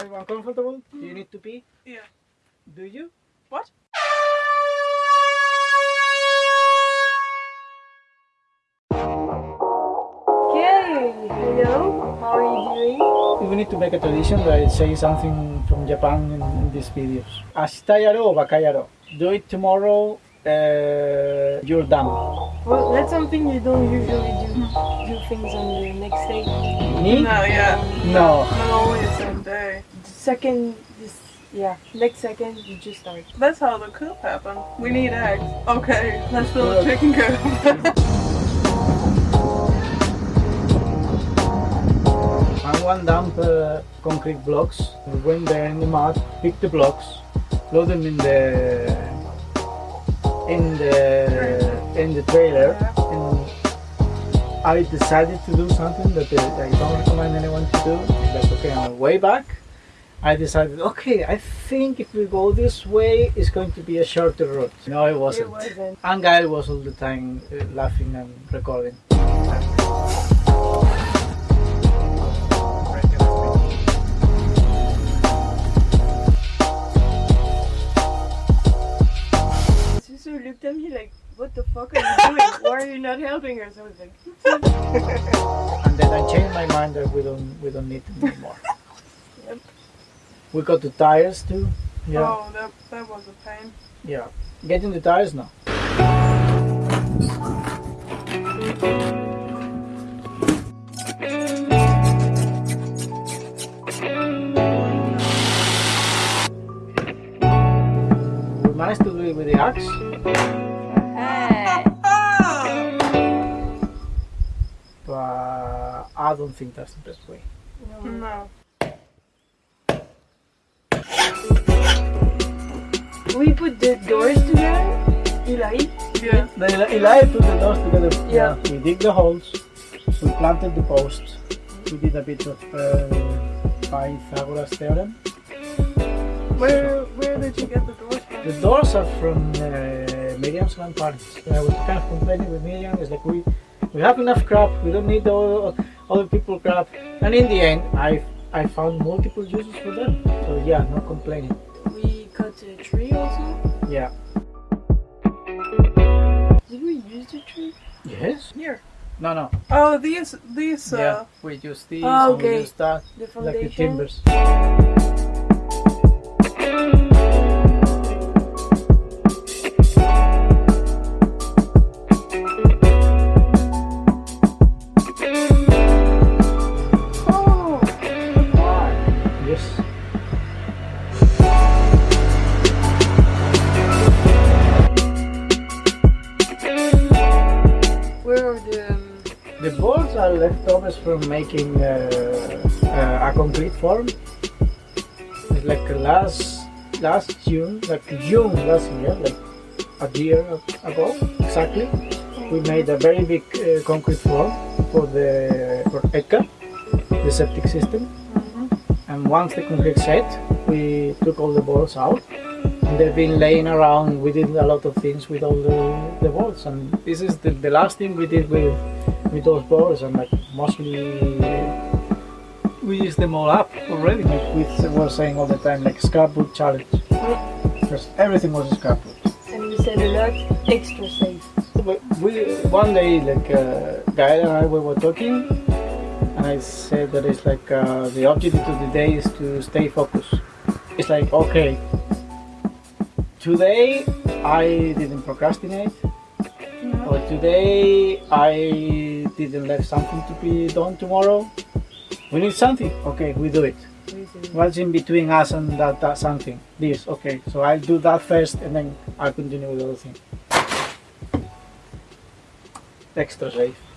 Everyone comfortable? Do you need to pee? Yeah. Do you? What? Okay, hello. How are you doing? We need to make a tradition that I say something from Japan in, in these videos. Ashita yaro, baka yaro. Do it tomorrow, uh, you're done. Well, that's something you don't usually do. Do things on the next day. Me? No, yeah. No. Not always second, this, yeah, next second you just start. That's how the coup happened. We need eggs. Okay, let's build a chicken coop. I Someone dump uh, concrete blocks. We went there in the mud, picked the blocks, load them in the in the in the trailer, and I decided to do something that I don't recommend anyone to do. Like okay, on the way back, I decided okay, I think if we go this way, it's going to be a shorter route. No, it wasn't. It wasn't. And Gael was all the time uh, laughing and recording. Susu looked at me like, what the fuck are you doing? Why are you not helping her? So I was like, and then I changed my mind that we don't we don't need them anymore. We got the tires too. Yeah, Oh, that, that was a pain. yeah. Getting the tires now. We managed to do it with the axe, hey. but I don't think that's the best way. No. We put the doors together. Eli. Yeah. The Eli Eli put the doors together. Yeah. We dig the holes. We planted the posts. We did a bit of uh, Pythagoras theorem. Where where did you get the doors from? The doors are from uh, Miriam's grandparents. I was kind of complaining with Miriam. It's like we we have enough crap. We don't need all other people crap. And in the end, I I found multiple uses for them. So yeah, no complaining. A tree also. Yeah. Did we use the tree? Yes. Here. No, no. Oh, these these yeah. uh We use these. Oh, and okay. We use that. The Like the timbers. Leftovers from making uh, uh, a concrete form. It's like last last June, like June last year, like a year ago exactly, we made a very big uh, concrete form for the for ECA, the septic system. And once the concrete set, we took all the balls out. And they've been laying around. We did a lot of things with all the, the boards. And this is the, the last thing we did with with those boards. And like mostly we used them all up already. Like we were saying all the time, like scrapbook challenge. Because everything was scrapbook. and we said a lot extra safe. But we one day like uh, Gael and I we were talking and I said that it's like uh, the objective of the day is to stay focused. It's like okay today I didn't procrastinate or today I didn't leave something to be done tomorrow. We need something. Okay, we do it. What's in between us and that, that something? This, okay. So I'll do that first and then I'll continue with the other thing. Extra safe.